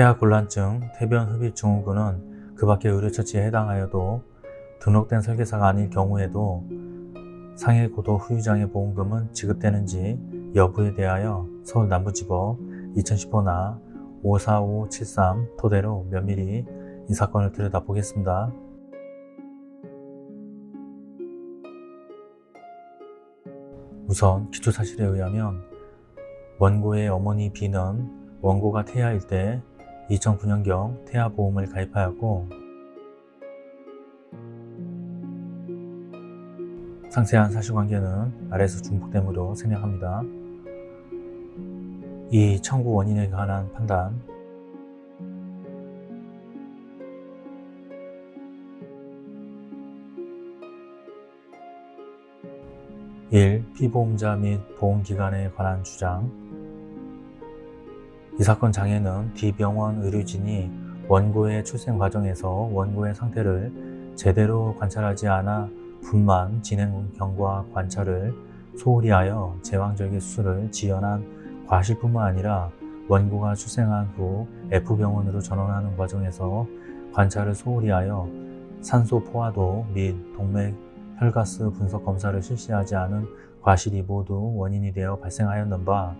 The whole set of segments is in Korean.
태아곤란증, 태변흡입 증후군은 그 밖의 의료처치에 해당하여도 등록된 설계사가 아닐 경우에도 상해고도 후유장애 보험금은 지급되는지 여부에 대하여 서울 남부지법 2015나 54573 토대로 면밀히 이 사건을 들여다보겠습니다. 우선 기초사실에 의하면 원고의 어머니 B는 원고가 태아일 때 2009년경 태아보험을 가입하였고 상세한 사실관계는 아래서 중복됨으로 생략합니다. 이 청구 원인에 관한 판단 1. 피보험자 및 보험기관에 관한 주장 이 사건 장애는 D병원 의료진이 원고의 출생 과정에서 원고의 상태를 제대로 관찰하지 않아 분만 진행 경과 관찰을 소홀히 하여 제왕절개 수술을 지연한 과실뿐만 아니라 원고가 출생한 후 F병원으로 전원하는 과정에서 관찰을 소홀히 하여 산소 포화도 및 동맥 혈가스 분석 검사를 실시하지 않은 과실이 모두 원인이 되어 발생하였는 바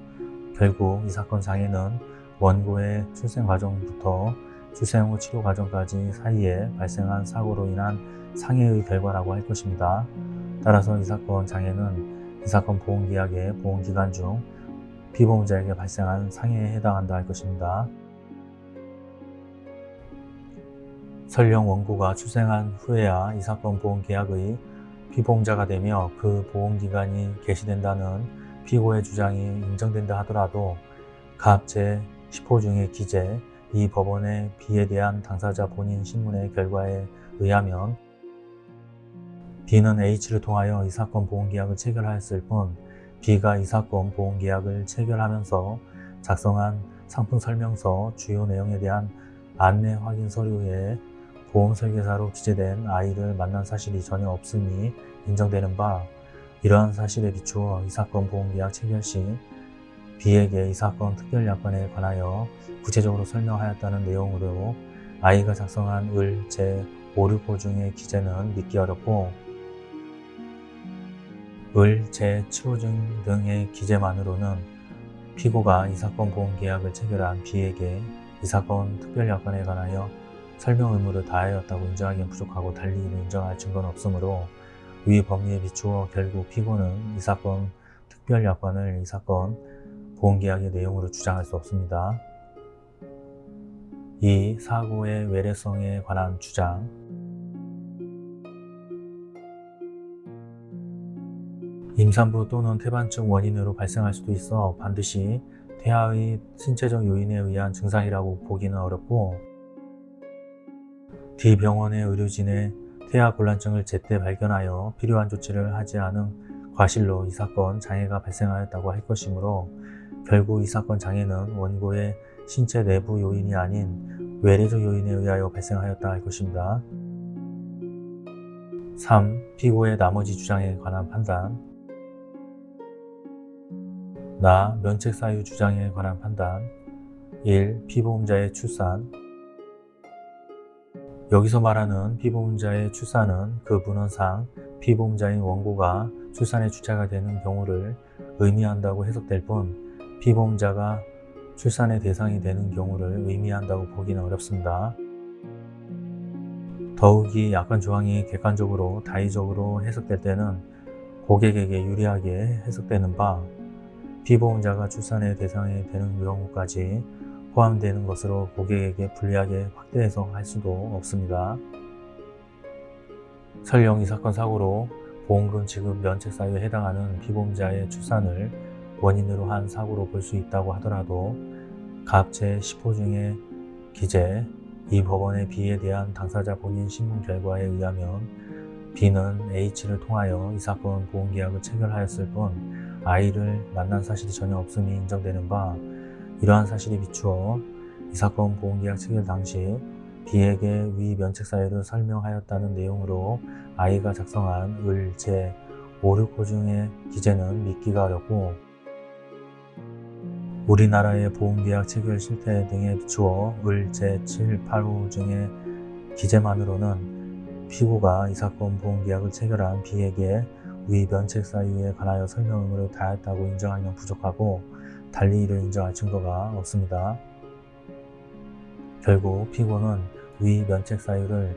결국 이 사건 장애는 원고의 출생 과정부터 출생 후 치료 과정까지 사이에 발생한 사고로 인한 상해의 결과라고 할 것입니다. 따라서 이 사건 장애는 이 사건 보험계약의 보험기간 중 피보험자에게 발생한 상해에 해당한다 할 것입니다. 설령 원고가 출생한 후에야 이 사건 보험계약의 피보험자가 되며 그 보험기간이 개시된다는 피고의 주장이 인정된다 하더라도 갑제 10호 중의 기재 이 법원의 B에 대한 당사자 본인 신문의 결과에 의하면 B는 H를 통하여 이 사건 보험계약을 체결하였을 뿐 B가 이 사건 보험계약을 체결하면서 작성한 상품설명서 주요 내용에 대한 안내 확인 서류에 보험설계사로 기재된 아이를 만난 사실이 전혀 없음이 인정되는 바 이러한 사실에 비추어 이 사건 보험계약 체결 시 B에게 이 사건 특별 약관에 관하여 구체적으로 설명하였다는 내용으로 아이가 작성한 을, 제, 5, 6호 중의 기재는 믿기 어렵고 을, 제, 7호 등의 기재만으로는 피고가 이 사건 보험계약을 체결한 B에게 이 사건 특별 약관에 관하여 설명 의무를 다하였다고 인정하기는 부족하고 달리 인정할 증거는 없으므로 위 법리에 비추어 결국 피고는 이 사건 특별 약관을 이 사건 보험계약의 내용으로 주장할 수 없습니다. 이 사고의 외래성에 관한 주장 임산부 또는 태반증 원인으로 발생할 수도 있어 반드시 태아의 신체적 요인에 의한 증상이라고 보기는 어렵고 D병원의 의료진의 태아 곤란증을 제때 발견하여 필요한 조치를 하지 않은 과실로 이 사건 장애가 발생하였다고 할 것이므로 결국 이 사건 장애는 원고의 신체 내부 요인이 아닌 외래적 요인에 의하여 발생하였다 할 것입니다. 3. 피고의 나머지 주장에 관한 판단 나 면책 사유 주장에 관한 판단 1. 피보험자의 출산 여기서 말하는 피보험자의 출산은 그 문헌상 피보험자인 원고가 출산의 주체가 되는 경우를 의미한다고 해석될 뿐 피보험자가 출산의 대상이 되는 경우를 의미한다고 보기는 어렵습니다. 더욱이 약관 조항이 객관적으로 다의적으로 해석될 때는 고객에게 유리하게 해석되는 바 피보험자가 출산의 대상이 되는 경우까지 포함되는 것으로 고객에게 불리하게 확대 해석할 수도 없습니다. 설령 이 사건 사고로 보험금 지급 면책 사유에 해당하는 피보험자의 출산을 원인으로 한 사고로 볼 수 있다고 하더라도 갑 제10호 중의 기재 이 법원의 B에 대한 당사자 본인 신문 결과에 의하면 B는 H를 통하여 이 사건 보험계약을 체결하였을 뿐 I를 만난 사실이 전혀 없음이 인정되는 바 이러한 사실에 비추어 이 사건 보험계약 체결 당시 B에게 위 면책 사유를 설명하였다는 내용으로 I가 작성한 을, 제, 5, 6호 중의 기재는 믿기가 어렵고 우리나라의 보험계약 체결 실태 등에 비추어 을 제7, 8호 등의 기재만으로는 피고가 이 사건 보험계약을 체결한 B에게 위 면책 사유에 관하여 설명 의무를 다했다고 인정하기는 부족하고 달리 이를 인정할 증거가 없습니다. 결국 피고는 위 면책 사유를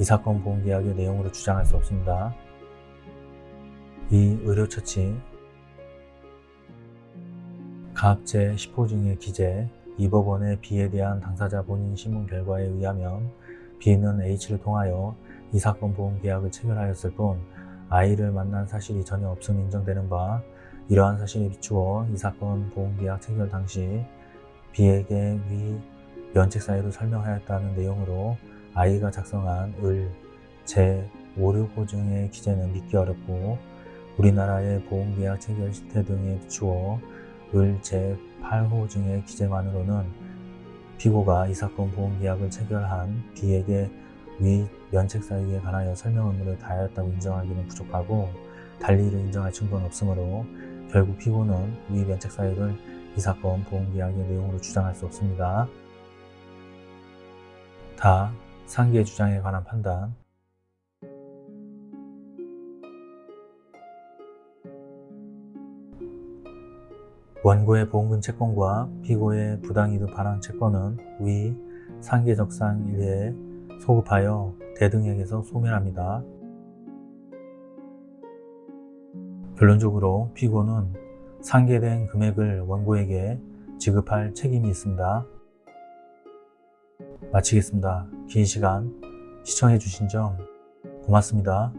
이 사건 보험계약의 내용으로 주장할 수 없습니다. 이 의료처치 각 제10호 중의 기재 이 법원의 B에 대한 당사자 본인 신문 결과에 의하면 B는 H를 통하여 이 사건 보험 계약을 체결하였을 뿐 I를 만난 사실이 전혀 없음 인정되는 바 이러한 사실에 비추어 이 사건 보험 계약 체결 당시 B에게 위 면책 사유를 설명하였다는 내용으로 I가 작성한 을 제565 중의 기재는 믿기 어렵고 우리나라의 보험계약 체결 실태 등에 비추어 을 제8호 중의 기재만으로는 피고가 이 사건 보험계약을 체결한 B에게 위 면책 사유에 관하여 설명 의무를 다하였다고 인정하기는 부족하고 달리 이를 인정할 증거는 없으므로 결국 피고는 위 면책 사유를 이 사건 보험계약의 내용으로 주장할 수 없습니다. 다 상기의 주장에 관한 판단 원고의 보험금 채권과 피고의 부당이득 반환 채권은 위 상계적상 일에 소급하여 대등액에서 소멸합니다. 결론적으로 피고는 상계된 금액을 원고에게 지급할 책임이 있습니다. 마치겠습니다. 긴 시간 시청해 주신 점 고맙습니다.